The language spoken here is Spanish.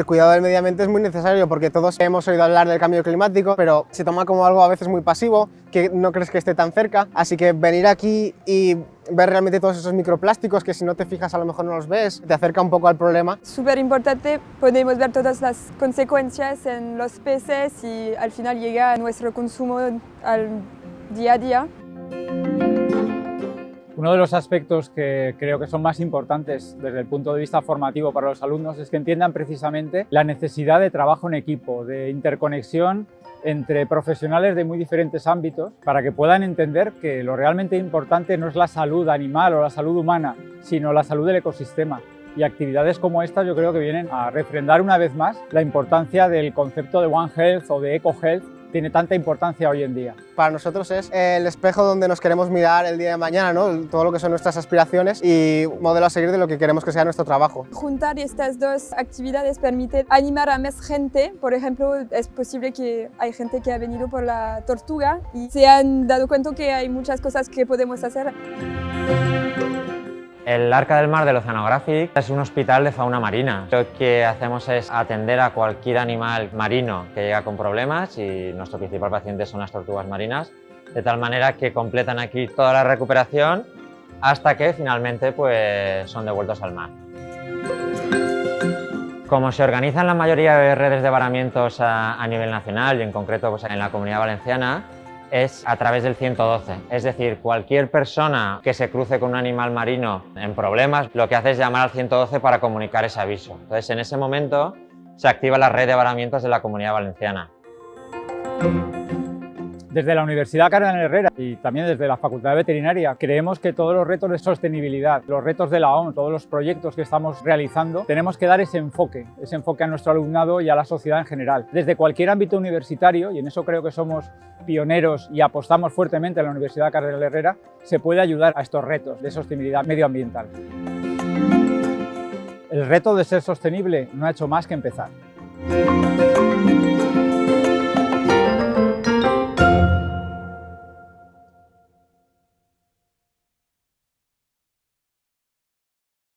El cuidado del medio ambiente es muy necesario porque todos hemos oído hablar del cambio climático, pero se toma como algo a veces muy pasivo, que no crees que esté tan cerca, así que venir aquí y ver realmente todos esos microplásticos que si no te fijas a lo mejor no los ves, te acerca un poco al problema. Súper importante, podemos ver todas las consecuencias en los peces y al final llega a nuestro consumo al día a día. Uno de los aspectos que creo que son más importantes desde el punto de vista formativo para los alumnos es que entiendan precisamente la necesidad de trabajo en equipo, de interconexión entre profesionales de muy diferentes ámbitos para que puedan entender que lo realmente importante no es la salud animal o la salud humana, sino la salud del ecosistema. Y actividades como estas yo creo que vienen a refrendar una vez más la importancia del concepto de One Health o de Eco Health tiene tanta importancia hoy en día. Para nosotros es el espejo donde nos queremos mirar el día de mañana, ¿no? todo lo que son nuestras aspiraciones y modelo a seguir de lo que queremos que sea nuestro trabajo. Juntar estas dos actividades permite animar a más gente. Por ejemplo, es posible que hay gente que ha venido por la tortuga y se han dado cuenta que hay muchas cosas que podemos hacer. El Arca del Mar del Oceanographic es un hospital de fauna marina. Lo que hacemos es atender a cualquier animal marino que llega con problemas y nuestro principal paciente son las tortugas marinas, de tal manera que completan aquí toda la recuperación hasta que finalmente pues, son devueltos al mar. Como se organizan la mayoría de redes de varamientos a, nivel nacional y en concreto pues, en la Comunidad Valenciana, es a través del 112. Es decir, cualquier persona que se cruce con un animal marino en problemas, lo que hace es llamar al 112 para comunicar ese aviso. Entonces, en ese momento se activa la red de varamientos de la Comunidad Valenciana. Desde la Universidad Cardenal Herrera y también desde la Facultad de Veterinaria creemos que todos los retos de sostenibilidad, los retos de la ONU, todos los proyectos que estamos realizando, tenemos que dar ese enfoque, ese enfoque a nuestro alumnado y a la sociedad en general. Desde cualquier ámbito universitario, y en eso creo que somos pioneros y apostamos fuertemente en la Universidad Cardenal Herrera, se puede ayudar a estos retos de sostenibilidad medioambiental. El reto de ser sostenible no ha hecho más que empezar.